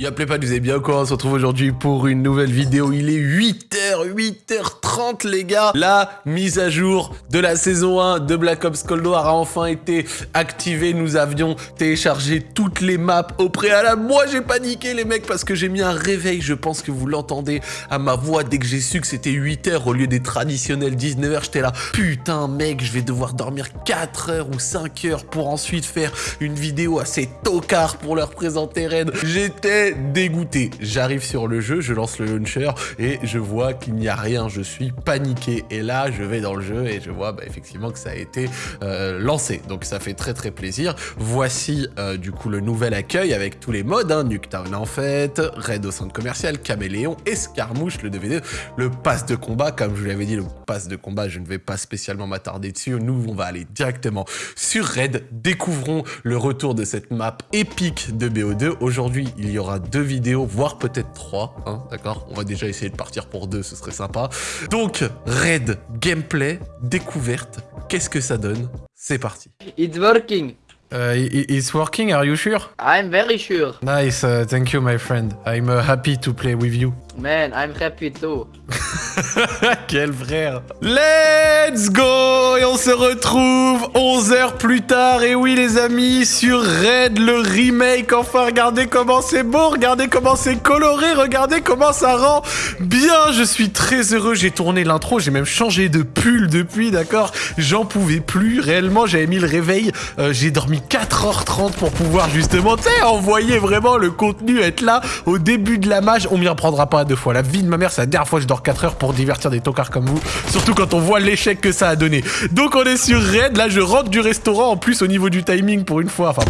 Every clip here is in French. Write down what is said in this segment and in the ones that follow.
Y'a pas, vous allez bien quoi On se retrouve aujourd'hui pour une nouvelle vidéo. Il est 8h, 8h30 les gars. La mise à jour de la saison 1 de Black Ops Cold War a enfin été activée. Nous avions téléchargé toutes les maps au préalable. Moi j'ai paniqué les mecs parce que j'ai mis un réveil. Je pense que vous l'entendez à ma voix dès que j'ai su que c'était 8h au lieu des traditionnels 19h. J'étais là, putain mec, je vais devoir dormir 4 h ou 5 h pour ensuite faire une vidéo assez tocard pour leur présenter Red. J'étais dégoûté. J'arrive sur le jeu, je lance le launcher et je vois qu'il n'y a rien. Je suis paniqué. Et là, je vais dans le jeu et je vois bah, effectivement que ça a été euh, lancé. Donc ça fait très très plaisir. Voici euh, du coup le nouvel accueil avec tous les modes. Hein. Nuketown en fait, Raid au centre commercial, Caméléon, Escarmouche, le DVD, le pass de combat. Comme je vous l'avais dit, le pass de combat, je ne vais pas spécialement m'attarder dessus. Nous, on va aller directement sur Raid. Découvrons le retour de cette map épique de BO2. Aujourd'hui, il y aura deux vidéos, voire peut-être trois, hein, d'accord? On va déjà essayer de partir pour deux, serait sympa. Donc, raid, gameplay, découverte, qu'est-ce que ça donne? C'est parti. It's working. Uh, it's working, are you sure? I'm very sure. Nice, uh, thank you my friend. I'm uh, happy to play with you. Man, I'm happy too. Quel frère Let's go! Et on se retrouve 11 heures plus tard, et oui les amis, sur Red, le remake, enfin regardez comment c'est beau, regardez comment c'est coloré, regardez comment ça rend bien, je suis très heureux, j'ai tourné l'intro, j'ai même changé de pull depuis, d'accord? J'en pouvais plus, réellement. J'avais mis le réveil, euh, j'ai dormi 4h30 pour pouvoir justement, tu envoyer vraiment le contenu, être là au début de la mage, on m'y reprendra pas deux fois, la vie de ma mère, c'est la dernière fois que je dors 4 heures pour divertir des tocards comme vous. Surtout quand on voit l'échec que ça a donné. Donc on est sur Red. Là, je rentre du restaurant. En plus, au niveau du timing, pour une fois. Enfin,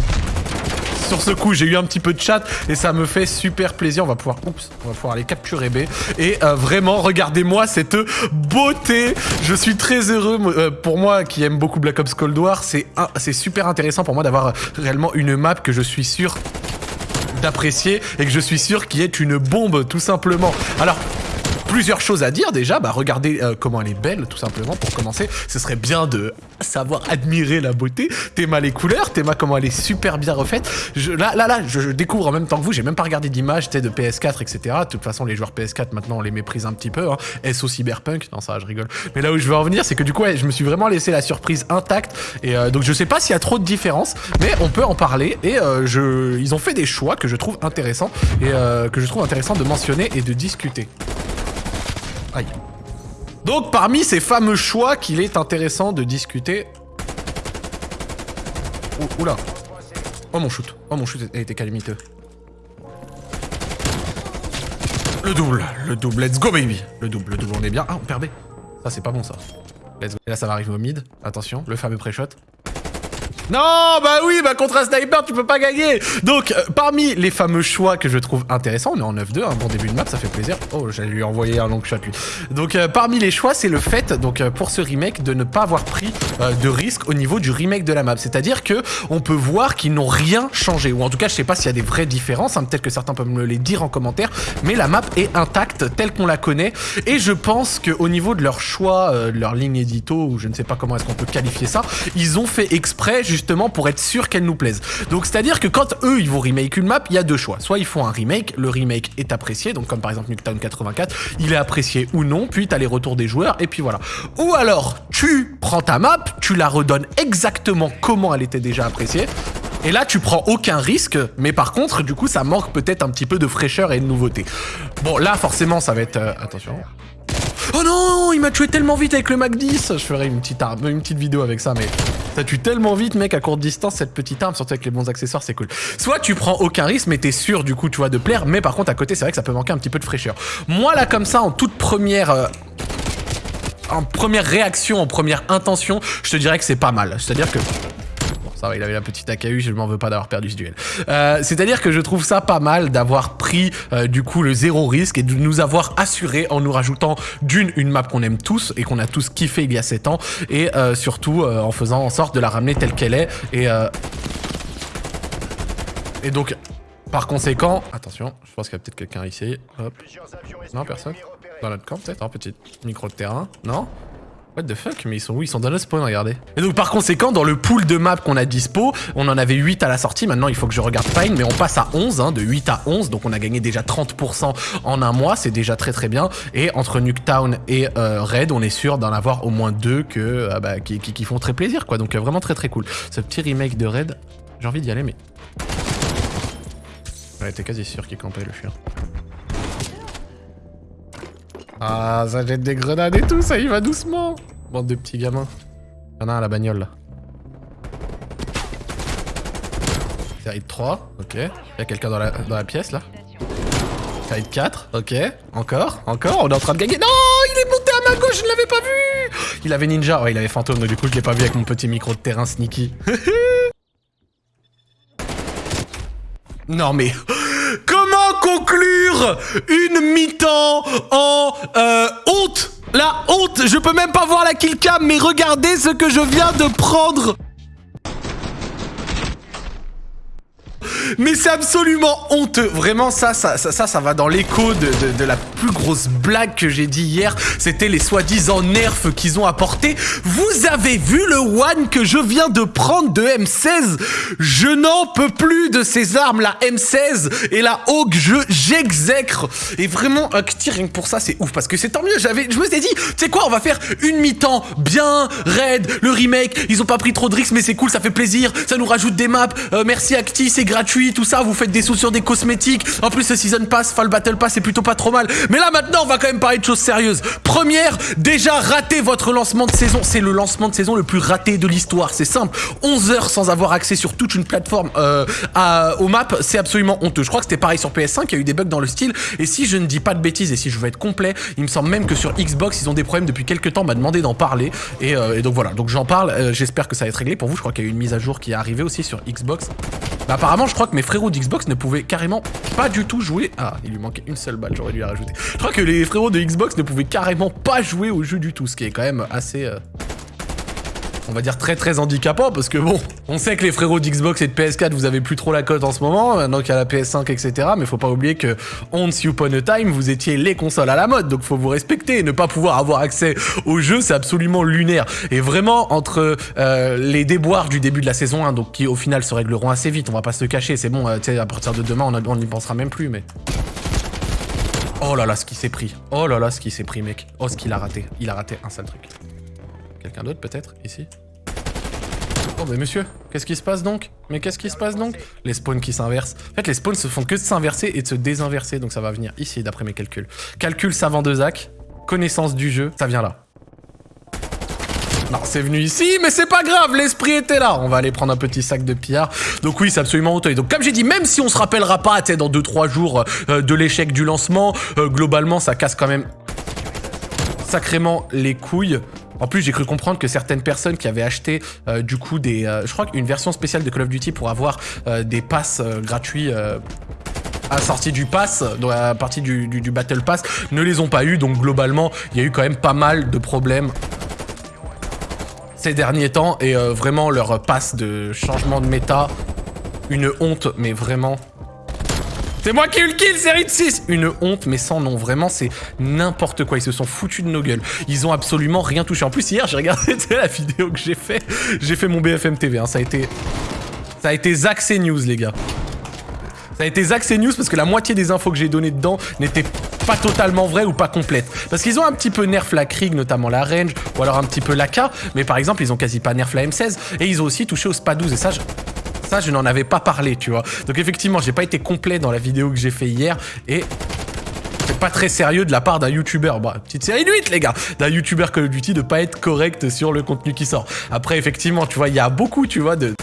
sur ce coup, j'ai eu un petit peu de chat et ça me fait super plaisir. On va pouvoir, aller capturer B. Et euh, vraiment, regardez-moi cette beauté. Je suis très heureux. Euh, pour moi, qui aime beaucoup Black Ops Cold War, c'est c'est super intéressant pour moi d'avoir réellement une map que je suis sûr d'apprécier et que je suis sûr qui est une bombe tout simplement. Alors plusieurs choses à dire déjà. Bah, regardez euh, comment elle est belle, tout simplement, pour commencer. Ce serait bien de savoir admirer la beauté. Théma les couleurs, Théma comment elle est super bien refaite. Je, là, là, là, je, découvre en même temps que vous. J'ai même pas regardé d'image de PS4, etc. De toute façon, les joueurs PS4, maintenant, on les méprise un petit peu. Hein. SO Cyberpunk. Non, ça, je rigole. Mais là où je veux en venir, c'est que du coup, je me suis vraiment laissé la surprise intacte. Et euh, donc, je sais pas s'il y a trop de différence, mais on peut en parler. Et euh, je, ils ont fait des choix que je trouve intéressants et que je trouve intéressant de mentionner et de discuter. Aïe. Donc parmi ces fameux choix qu'il est intéressant de discuter... oula. Oh mon shoot. Oh mon shoot a été calamiteux. Le double, le double, let's go baby Le double, le double, on est bien. Ah, on perd B. Ça, c'est pas bon, ça. Let's go. Et là, ça va arriver au mid. Attention, le fameux pré-shot. Non, bah oui, bah contre un sniper, tu peux pas gagner. Donc, euh, parmi les fameux choix que je trouve intéressants, on est en 9-2, un bon début de map, ça fait plaisir. Oh, j'allais lui envoyer un long shot, lui. Donc, euh, parmi les choix, c'est le fait, donc euh, pour ce remake, de ne pas avoir pris de risque au niveau du remake de la map. C'est-à-dire que on peut voir qu'ils n'ont rien changé. Ou en tout cas, je sais pas s'il y a des vraies différences, hein, peut-être que certains peuvent me les dire en commentaire, mais la map est intacte, telle qu'on la connaît. Et je pense qu'au niveau de leur choix, de leur ligne édito, ou je ne sais pas comment est-ce qu'on peut qualifier ça, ils ont fait exprès, justement pour être sûr qu'elle nous plaise. Donc c'est-à-dire que quand eux ils vont remake une map, il y a deux choix. Soit ils font un remake, le remake est apprécié, donc comme par exemple Nuketown 84, il est apprécié ou non, puis tu as les retours des joueurs et puis voilà. Ou alors tu prends ta map, tu la redonnes exactement comment elle était déjà appréciée, et là, tu prends aucun risque, mais par contre, du coup, ça manque peut-être un petit peu de fraîcheur et de nouveauté. Bon, là, forcément, ça va être... Euh, attention. Oh non, il m'a tué tellement vite avec le Mac 10 Je ferai une petite, une petite vidéo avec ça, mais ça tue tellement vite, mec, à courte distance, cette petite arme, surtout avec les bons accessoires, c'est cool. Soit tu prends aucun risque, mais t'es sûr, du coup, tu vois, de plaire, mais par contre, à côté, c'est vrai que ça peut manquer un petit peu de fraîcheur. Moi, là, comme ça, en toute première... Euh, en première réaction, en première intention, je te dirais que c'est pas mal. C'est-à-dire que ça il avait la petite AKU, je m'en veux pas d'avoir perdu ce duel. Euh, c'est-à-dire que je trouve ça pas mal d'avoir pris euh, du coup le zéro risque et de nous avoir assuré en nous rajoutant d'une une map qu'on aime tous et qu'on a tous kiffé il y a 7 ans et euh, surtout en faisant en sorte de la ramener telle qu'elle est et donc par conséquent, attention, je pense qu'il y a peut-être quelqu'un ici. Hop. Non, personne Dans notre camp peut-être Un petit micro de terrain Non? What the fuck Mais ils sont où Ils sont dans le spawn, regardez. Et donc par conséquent, dans le pool de maps qu'on a dispo, on en avait 8 à la sortie. Maintenant, il faut que je regarde Pine, mais on passe à 11, hein, de 8 à 11. Donc on a gagné déjà 30% en un mois. C'est déjà très très bien. Et entre Nuketown et euh, Red, on est sûr d'en avoir au moins deux euh, bah, qui font très plaisir, quoi. Donc euh, vraiment très très cool. Ce petit remake de Red, j'ai envie d'y aller, mais... Ouais, t'es quasi sûr qu'il campait le chien. Ah, ça jette des grenades et tout, ça y va doucement. Bande de petits gamins. Y'en a un à la bagnole là. Série de 3, ok. Y'a quelqu'un dans la, dans la pièce là. Série de 4, ok. Encore, encore, on est en train de gagner. Non, il est monté à ma gauche, je ne l'avais pas vu. Il avait ninja, ouais, il avait fantôme, donc du coup je l'ai pas vu avec mon petit micro de terrain sneaky. non mais... Comment conclure une mi-temps en euh, honte. La honte. Je peux même pas voir la killcam, mais regardez ce que je viens de prendre Mais c'est absolument honteux. Vraiment, ça, ça, ça, ça, ça va dans l'écho de, de- la plus grosse blague que j'ai dit hier. C'était les soi-disant nerfs qu'ils ont apportés. Vous avez vu le one que je viens de prendre de M16 Je n'en peux plus de ces armes, la M16 et la Hawk. Je j'exècre. Et vraiment, un rien que pour ça, c'est ouf parce que c'est tant mieux. J'avais, je me suis dit, tu sais quoi, on va faire une mi-temps bien raid. Le remake, ils ont pas pris trop de risques, mais c'est cool, ça fait plaisir. Ça nous rajoute des maps. Euh, merci Acti, c'est gratuit, tout ça. Vous faites des sous sur des cosmétiques. En plus, le season pass, Fall Battle Pass, c'est plutôt pas trop mal. Mais là maintenant, on va quand même parler de choses sérieuses. Première, déjà raté votre lancement de saison. C'est le lancement de saison le plus raté de l'histoire. C'est simple. 11 heures sans avoir accès sur toute une plateforme euh, à, aux maps, c'est absolument honteux. Je crois que c'était pareil sur PS5, il y a eu des bugs dans le style. Et si je ne dis pas de bêtises et si je veux être complet, il me semble même que sur Xbox, ils ont des problèmes depuis quelques temps. M'a demandé d'en parler. Et, euh, donc voilà, donc j'en parle. Euh, J'espère que ça va être réglé pour vous. Je crois qu'il y a eu une mise à jour qui est arrivée aussi sur Xbox. Bah, apparemment, je crois que mes frérots d'Xbox ne pouvaient carrément pas du tout jouer. Ah, il lui manquait une seule balle, j'aurais dû la rajouter. Je crois que les frérots de Xbox ne pouvaient carrément pas jouer au jeu du tout, ce qui est quand même assez. euh, on va dire très très handicapant parce que bon, on sait que les frérots d'Xbox et de PS4 vous avez plus trop la cote en ce moment, maintenant qu'il y a la PS5 etc. Mais faut pas oublier que once upon a time vous étiez les consoles à la mode, donc faut vous respecter. Ne pas pouvoir avoir accès au jeu c'est absolument lunaire. Et vraiment entre euh, les déboires du début de la saison 1, donc qui au final se régleront assez vite, on va pas se cacher, c'est bon, euh, à partir de demain on n'y pensera même plus mais. Oh là là, ce qui s'est pris. Oh là là, ce qui s'est pris, mec. Oh, ce qu'il a raté. Il a raté un sale truc. Quelqu'un d'autre, peut-être, ici Oh, mais monsieur, qu'est-ce qui se passe donc? Mais qu'est-ce qui se passe donc? Les spawns qui s'inversent. En fait, les spawns se font que de s'inverser et de se désinverser, donc ça va venir ici, d'après mes calculs. Calcul savant de Zach, connaissance du jeu, ça vient là. Non, c'est venu ici, mais c'est pas grave, l'esprit était là. On va aller prendre un petit sac de pierre. Donc oui, c'est absolument honteux. Donc comme j'ai dit, même si on se rappellera pas, tu dans 2-3 jours euh, de l'échec du lancement, euh, globalement, ça casse quand même sacrément les couilles. En plus, j'ai cru comprendre que certaines personnes qui avaient acheté euh, du coup des, euh, je crois qu'une version spéciale de Call of Duty pour avoir euh, des passes gratuits à sortie du pass, dans la partie du, Battle Pass, ne les ont pas eu. Donc globalement, il y a eu quand même pas mal de problèmes ces derniers temps et vraiment leur passe de changement de méta, une honte, mais vraiment. C'est moi qui ai eu le kill, série de 6 Une honte, mais sans nom. Vraiment, c'est n'importe quoi. Ils se sont foutus de nos gueules. Ils ont absolument rien touché. En plus, hier, j'ai regardé la vidéo que j'ai fait. J'ai fait mon BFM TV. hein. Ça a été... Ça a été Zach News, les gars. Ça a été Zach News parce que la moitié des infos que j'ai données dedans n'étaient pas totalement vraies ou pas complètes. Parce qu'ils ont un petit peu nerf la Krieg, notamment la range, ou alors un petit peu l'AK, mais par exemple, ils ont quasi pas nerf la M16, et ils ont aussi touché au SPA 12, et ça, je... Ça, je n'en avais pas parlé, tu vois. Donc effectivement, j'ai pas été complet dans la vidéo que j'ai fait hier, et pas très sérieux de la part d'un youtubeur. Bah, petite série de 8, les gars. D'un youtubeur Call of Duty de pas être correct sur le contenu qui sort. Après, effectivement, tu vois, il y a beaucoup, tu vois, de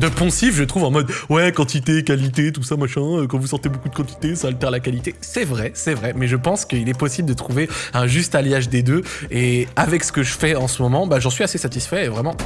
de poncif, je trouve, en mode ouais, quantité, qualité, tout ça, machin. euh, Quand vous sortez beaucoup de quantité, ça altère la qualité. C'est vrai, c'est vrai, mais je pense qu'il est possible de trouver un juste alliage des deux. Et avec ce que je fais en ce moment, bah, j'en suis assez satisfait vraiment.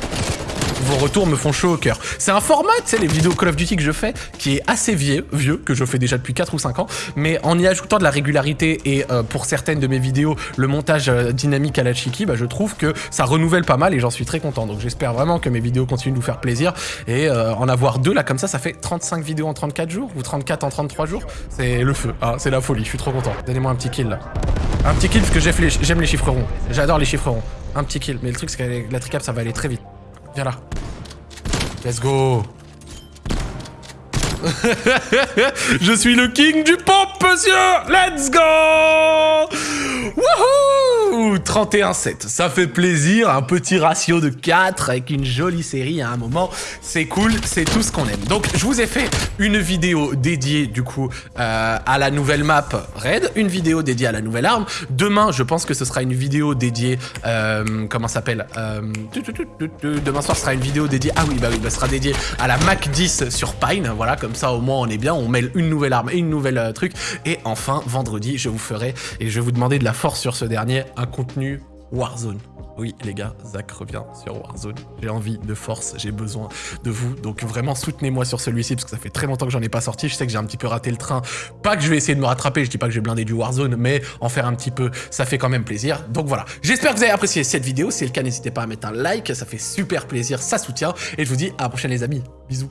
Vos retours me font chaud au cœur. C'est un format, tu sais, les vidéos Call of Duty que je fais, qui est assez vieux, vieux, que je fais déjà depuis 4 ou 5 ans, mais en y ajoutant de la régularité et euh, pour certaines de mes vidéos, le montage euh, dynamique à la Chiki, bah, je trouve que ça renouvelle pas mal et j'en suis très content. Donc j'espère vraiment que mes vidéos continuent de vous faire plaisir et euh, en avoir deux là comme ça, ça fait 35 vidéos en 34 jours ou 34 en 33 jours. C'est le feu, hein, c'est la folie, je suis trop content. Donnez-moi un petit kill là. Un petit kill parce que j'aime les, les chiffres ronds. J'adore les chiffres ronds. Un petit kill. Mais le truc, c'est que la tricap, ça va aller très vite. Viens là. Let's go. Je suis le king du pop, monsieur Let's go Wouhou 31-7, ça fait plaisir, un petit ratio de 4 avec une jolie série à un moment, c'est cool, c'est tout ce qu'on aime. Donc je vous ai fait une vidéo dédiée du coup euh, à la nouvelle map Raid, une vidéo dédiée à la nouvelle arme. Demain, je pense que ce sera une vidéo dédiée, euh, comment s'appelle euh, Demain soir, sera une vidéo dédiée, ah oui, bah oui, bah, sera dédiée à la Mac 10 sur Pine, voilà, comme ça au moins on est bien, on mêle une nouvelle arme et une nouvelle truc. Et enfin, vendredi, je vous ferai, et je vais vous demander de la force sur ce dernier, un contenu Warzone. Oui, les gars, Zach revient sur Warzone. J'ai envie de force, j'ai besoin de vous. Donc vraiment, soutenez-moi sur celui-ci, parce que ça fait très longtemps que j'en ai pas sorti. Je sais que j'ai un petit peu raté le train. Pas que je vais essayer de me rattraper, je dis pas que j'ai blindé du Warzone, mais en faire un petit peu, ça fait quand même plaisir. Donc voilà, j'espère que vous avez apprécié cette vidéo. Si c'est le cas, n'hésitez pas à mettre un like, ça fait super plaisir, ça soutient. Et je vous dis à la prochaine les amis. Bisous.